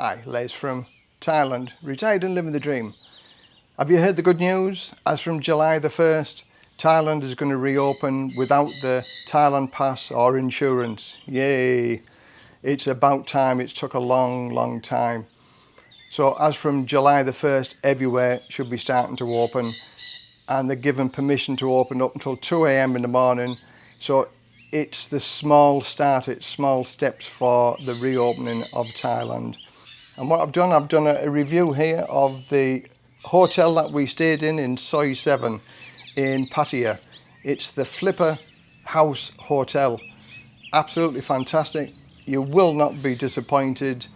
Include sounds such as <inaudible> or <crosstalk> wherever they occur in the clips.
Hi, Les from Thailand, retired and living the dream. Have you heard the good news? As from July the 1st, Thailand is going to reopen without the Thailand pass or insurance. Yay! It's about time. It's took a long, long time. So as from July the 1st, everywhere should be starting to open and they're given permission to open up until 2 a.m. in the morning. So it's the small start, it's small steps for the reopening of Thailand. And what I've done, I've done a, review here of the hotel that we stayed in in Soi 7 in Pattaya. It's the Flipper House Hotel. Absolutely fantastic. You will not be disappointed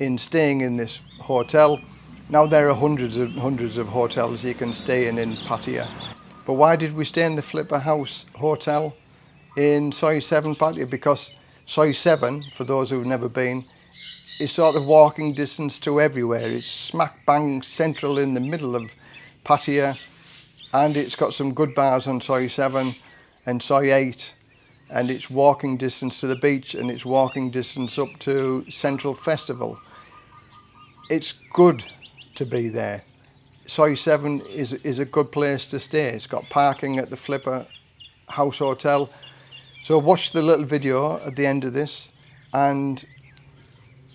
in staying in this hotel. Now there are hundreds and hundreds of hotels you can stay in in Pattaya. But why did we stay in the Flipper House Hotel? in Soi 7 Pattaya because Soi 7, for those who've never been, is sort of walking distance to everywhere. It's smack bang central in the middle of Pattaya and it's got some good bars on Soy 7 and Soy 8 and it's walking distance to the beach and it's walking distance up to Central Festival. It's good to be there. Soy 7 is, is a good place to stay. It's got parking at the Flipper House Hotel. So watch the little video at the end of this and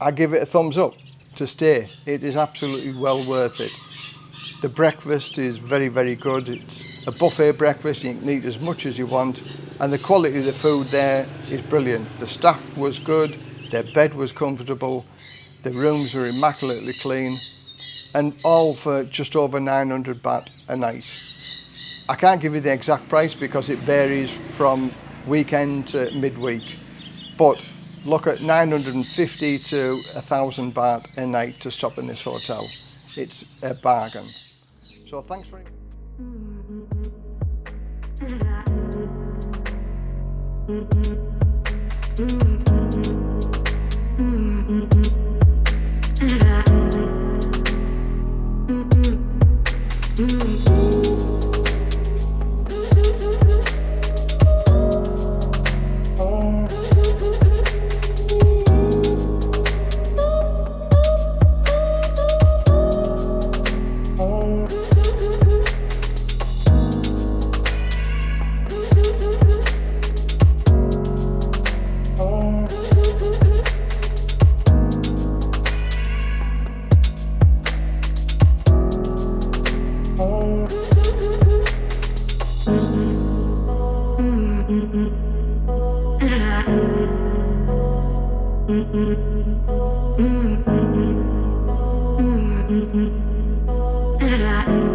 I give it a thumbs up to stay. It is absolutely well worth it. The breakfast is very, very good. It's a buffet breakfast. You can eat as much as you want. And the quality of the food there is brilliant. The staff was good. Their bed was comfortable. The rooms were immaculately clean. And all for just over 900 baht a night. I can't give you the exact price because it varies from weekend to midweek. But look at 950 to 1,000 baht a night to stop in this hotel. It's a bargain. So thanks very much. <laughs> Mm-hmm.